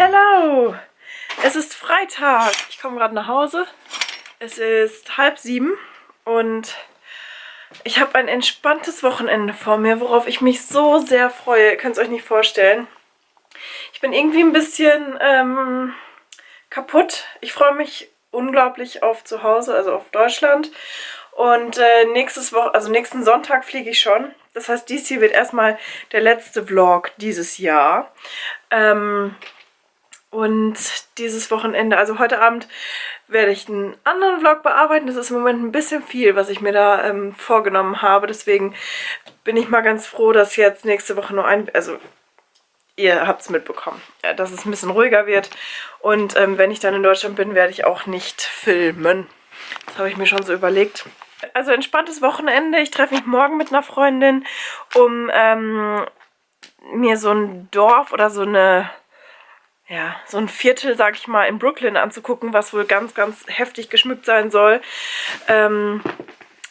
Hello! Es ist Freitag. Ich komme gerade nach Hause. Es ist halb sieben und ich habe ein entspanntes Wochenende vor mir, worauf ich mich so sehr freue. Ihr könnt es euch nicht vorstellen. Ich bin irgendwie ein bisschen ähm, kaputt. Ich freue mich unglaublich auf zu Hause, also auf Deutschland. Und äh, nächstes Woche, also nächsten Sonntag fliege ich schon. Das heißt, dies hier wird erstmal der letzte Vlog dieses Jahr. Ähm, und dieses Wochenende, also heute Abend, werde ich einen anderen Vlog bearbeiten. Das ist im Moment ein bisschen viel, was ich mir da ähm, vorgenommen habe. Deswegen bin ich mal ganz froh, dass jetzt nächste Woche nur ein... Also ihr habt es mitbekommen, ja, dass es ein bisschen ruhiger wird. Und ähm, wenn ich dann in Deutschland bin, werde ich auch nicht filmen. Das habe ich mir schon so überlegt. Also entspanntes Wochenende. Ich treffe mich morgen mit einer Freundin, um ähm, mir so ein Dorf oder so eine ja, so ein Viertel, sag ich mal, in Brooklyn anzugucken, was wohl ganz, ganz heftig geschmückt sein soll. Ähm,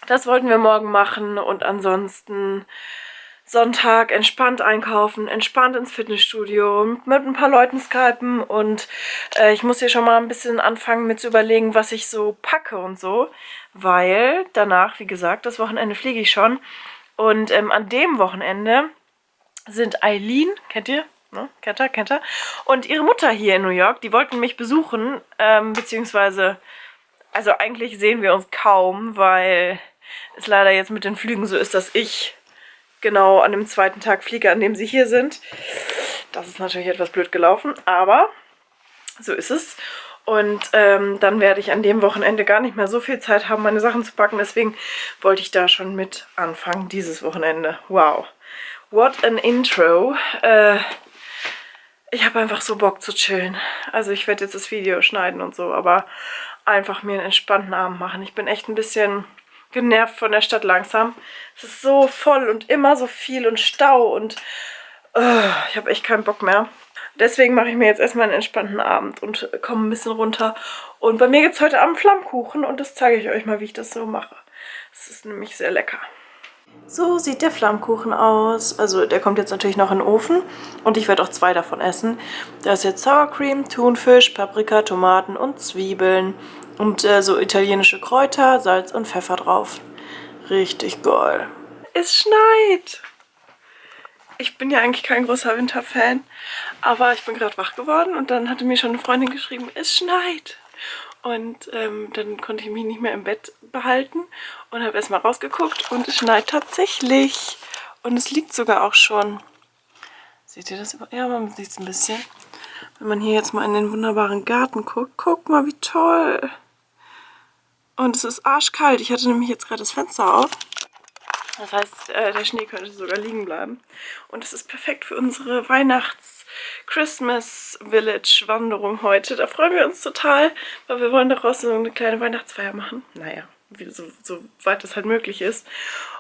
das wollten wir morgen machen und ansonsten Sonntag entspannt einkaufen, entspannt ins Fitnessstudio, mit ein paar Leuten skypen und äh, ich muss hier schon mal ein bisschen anfangen mit zu überlegen, was ich so packe und so, weil danach, wie gesagt, das Wochenende fliege ich schon und ähm, an dem Wochenende sind Eileen, kennt ihr? Ne? Kennt er, kennt er. Und ihre Mutter hier in New York, die wollten mich besuchen, ähm, beziehungsweise, also eigentlich sehen wir uns kaum, weil es leider jetzt mit den Flügen so ist, dass ich genau an dem zweiten Tag fliege, an dem sie hier sind. Das ist natürlich etwas blöd gelaufen, aber so ist es. Und ähm, dann werde ich an dem Wochenende gar nicht mehr so viel Zeit haben, meine Sachen zu packen. Deswegen wollte ich da schon mit anfangen, dieses Wochenende. Wow. What an Intro. Äh, ich habe einfach so Bock zu chillen. Also ich werde jetzt das Video schneiden und so, aber einfach mir einen entspannten Abend machen. Ich bin echt ein bisschen genervt von der Stadt langsam. Es ist so voll und immer so viel und Stau und uh, ich habe echt keinen Bock mehr. Deswegen mache ich mir jetzt erstmal einen entspannten Abend und komme ein bisschen runter. Und bei mir gibt es heute Abend Flammkuchen und das zeige ich euch mal, wie ich das so mache. Es ist nämlich sehr lecker. So sieht der Flammkuchen aus. Also der kommt jetzt natürlich noch in den Ofen und ich werde auch zwei davon essen. Da ist jetzt Sour Cream, Thunfisch, Paprika, Tomaten und Zwiebeln und äh, so italienische Kräuter, Salz und Pfeffer drauf. Richtig geil. Es schneit. Ich bin ja eigentlich kein großer Winterfan, aber ich bin gerade wach geworden und dann hatte mir schon eine Freundin geschrieben, es schneit. Und ähm, dann konnte ich mich nicht mehr im Bett behalten und habe erstmal rausgeguckt und es schneit tatsächlich. Und es liegt sogar auch schon. Seht ihr das? Ja, man sieht es ein bisschen. Wenn man hier jetzt mal in den wunderbaren Garten guckt, guck mal, wie toll. Und es ist arschkalt. Ich hatte nämlich jetzt gerade das Fenster auf. Das heißt, äh, der Schnee könnte sogar liegen bleiben. Und es ist perfekt für unsere Weihnachts-Christmas-Village-Wanderung heute. Da freuen wir uns total, weil wir wollen daraus so eine kleine Weihnachtsfeier machen. Naja, so, so weit es halt möglich ist.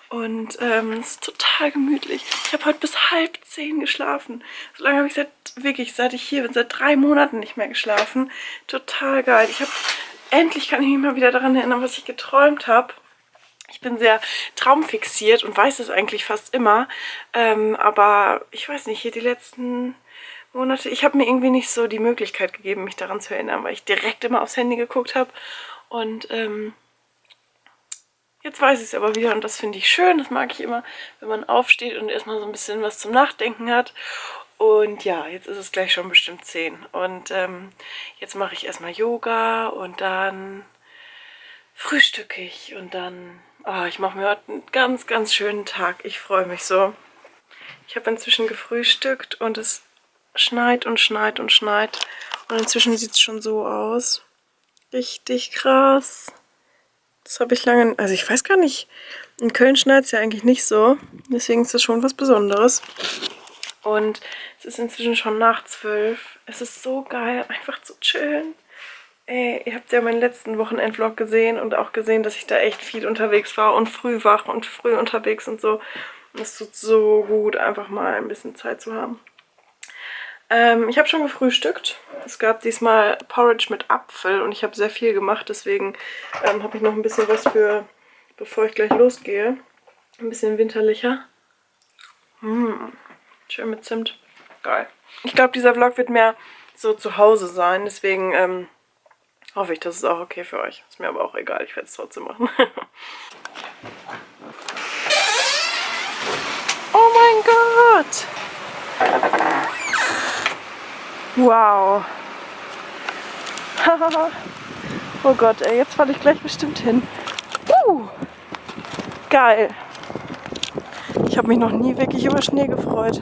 Und ähm, es ist total gemütlich. Ich habe heute bis halb zehn geschlafen. So lange habe ich seit, wirklich, seit ich hier bin, seit drei Monaten nicht mehr geschlafen. Total geil. Ich habe, endlich kann ich mich mal wieder daran erinnern, was ich geträumt habe. Ich bin sehr traumfixiert und weiß es eigentlich fast immer. Ähm, aber ich weiß nicht, hier die letzten Monate, ich habe mir irgendwie nicht so die Möglichkeit gegeben, mich daran zu erinnern, weil ich direkt immer aufs Handy geguckt habe. Und ähm, jetzt weiß ich es aber wieder und das finde ich schön. Das mag ich immer, wenn man aufsteht und erstmal so ein bisschen was zum Nachdenken hat. Und ja, jetzt ist es gleich schon bestimmt 10. Und ähm, jetzt mache ich erstmal Yoga und dann frühstücke ich und dann Oh, ich mache mir heute einen ganz, ganz schönen Tag. Ich freue mich so. Ich habe inzwischen gefrühstückt und es schneit und schneit und schneit. Und inzwischen sieht es schon so aus. Richtig krass. Das habe ich lange... Also ich weiß gar nicht. In Köln schneit es ja eigentlich nicht so. Deswegen ist das schon was Besonderes. Und es ist inzwischen schon nach zwölf. Es ist so geil, einfach zu chillen. Ey, ihr habt ja meinen letzten Wochenendvlog gesehen und auch gesehen, dass ich da echt viel unterwegs war und früh wach und früh unterwegs und so. Und es tut so gut, einfach mal ein bisschen Zeit zu haben. Ähm, ich habe schon gefrühstückt. Es gab diesmal Porridge mit Apfel und ich habe sehr viel gemacht, deswegen ähm, habe ich noch ein bisschen was für, bevor ich gleich losgehe. Ein bisschen winterlicher. Mmh, schön mit Zimt. Geil. Ich glaube, dieser Vlog wird mehr so zu Hause sein. Deswegen ähm, hoffe ich, das ist auch okay für euch. Ist mir aber auch egal, ich werde es trotzdem machen. oh mein Gott! Wow! oh Gott, ey, jetzt falle ich gleich bestimmt hin. Uh, geil! Ich habe mich noch nie wirklich über Schnee gefreut.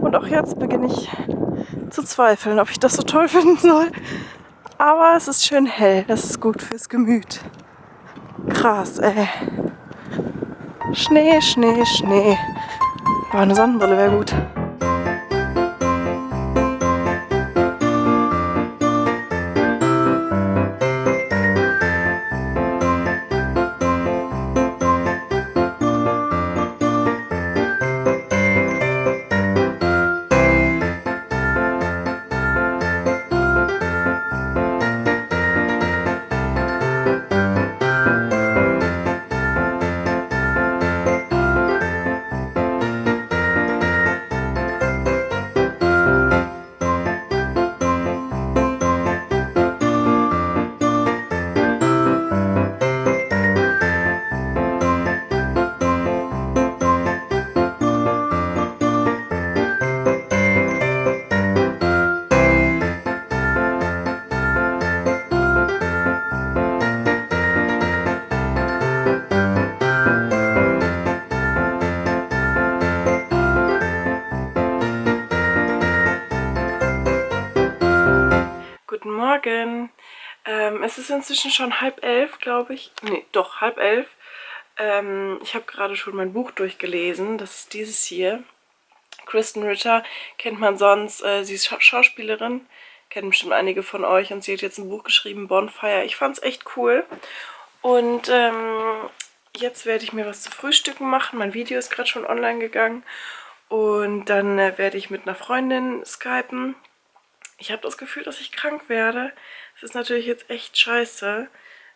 Und auch jetzt beginne ich zu zweifeln, ob ich das so toll finden soll. Aber es ist schön hell, das ist gut fürs Gemüt. Krass, ey. Schnee, Schnee, Schnee. Aber eine Sonnenbrille wäre gut. Morgen. Ähm, es ist inzwischen schon halb elf, glaube ich. Nee, doch, halb elf. Ähm, ich habe gerade schon mein Buch durchgelesen. Das ist dieses hier. Kristen Ritter kennt man sonst. Äh, sie ist Scha Schauspielerin. Kennen bestimmt einige von euch. Und sie hat jetzt ein Buch geschrieben, Bonfire. Ich fand es echt cool. Und ähm, jetzt werde ich mir was zu frühstücken machen. Mein Video ist gerade schon online gegangen. Und dann äh, werde ich mit einer Freundin skypen. Ich habe das Gefühl, dass ich krank werde. Das ist natürlich jetzt echt scheiße.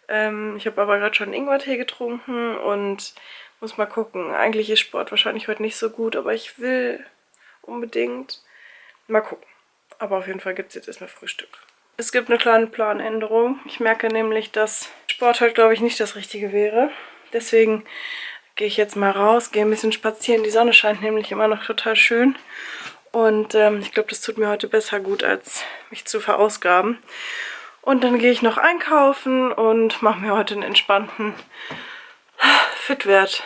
Ähm, ich habe aber gerade schon Ingwertee getrunken und muss mal gucken. Eigentlich ist Sport wahrscheinlich heute nicht so gut, aber ich will unbedingt mal gucken. Aber auf jeden Fall gibt es jetzt erstmal Frühstück. Es gibt eine kleine Planänderung. Ich merke nämlich, dass Sport heute, glaube ich, nicht das Richtige wäre. Deswegen gehe ich jetzt mal raus, gehe ein bisschen spazieren. Die Sonne scheint nämlich immer noch total schön. Und ähm, ich glaube, das tut mir heute besser gut, als mich zu verausgaben. Und dann gehe ich noch einkaufen und mache mir heute einen entspannten Fitwert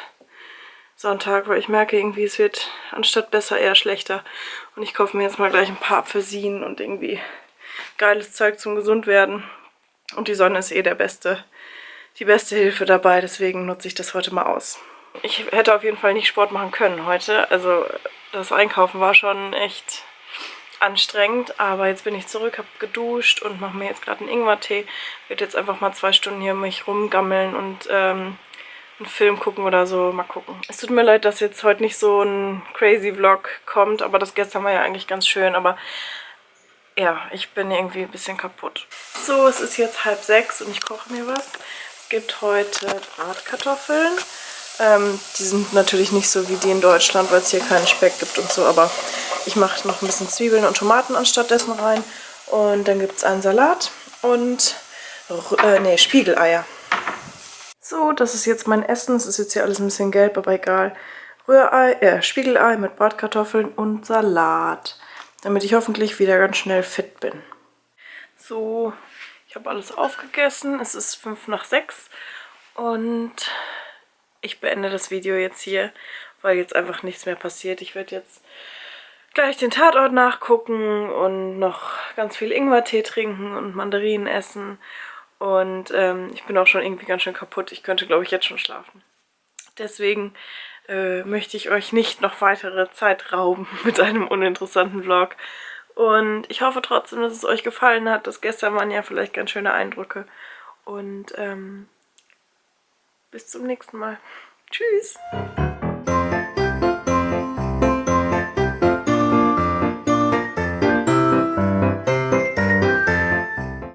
Sonntag, weil ich merke irgendwie, es wird anstatt besser eher schlechter. Und ich kaufe mir jetzt mal gleich ein paar Apfelsinen und irgendwie geiles Zeug zum Gesundwerden. Und die Sonne ist eh der beste, die beste Hilfe dabei, deswegen nutze ich das heute mal aus. Ich hätte auf jeden Fall nicht Sport machen können heute, also das Einkaufen war schon echt anstrengend, aber jetzt bin ich zurück, habe geduscht und mache mir jetzt gerade einen Ingwertee. Werde jetzt einfach mal zwei Stunden hier mich rumgammeln und ähm, einen Film gucken oder so. Mal gucken. Es tut mir leid, dass jetzt heute nicht so ein crazy Vlog kommt, aber das gestern war ja eigentlich ganz schön, aber ja, ich bin irgendwie ein bisschen kaputt. So, es ist jetzt halb sechs und ich koche mir was. Es gibt heute Bratkartoffeln ähm, die sind natürlich nicht so wie die in Deutschland, weil es hier keinen Speck gibt und so, aber ich mache noch ein bisschen Zwiebeln und Tomaten anstattdessen rein. Und dann gibt es einen Salat und äh, nee, Spiegeleier. So, das ist jetzt mein Essen. Es ist jetzt hier alles ein bisschen gelb, aber egal. Rührei, äh, Spiegelei mit Bratkartoffeln und Salat. Damit ich hoffentlich wieder ganz schnell fit bin. So, ich habe alles aufgegessen. Es ist 5 nach 6 und ich beende das Video jetzt hier, weil jetzt einfach nichts mehr passiert. Ich werde jetzt gleich den Tatort nachgucken und noch ganz viel Ingwertee trinken und Mandarinen essen. Und ähm, ich bin auch schon irgendwie ganz schön kaputt. Ich könnte, glaube ich, jetzt schon schlafen. Deswegen äh, möchte ich euch nicht noch weitere Zeit rauben mit einem uninteressanten Vlog. Und ich hoffe trotzdem, dass es euch gefallen hat. Das gestern waren ja vielleicht ganz schöne Eindrücke. Und ähm, bis zum nächsten Mal. Tschüss.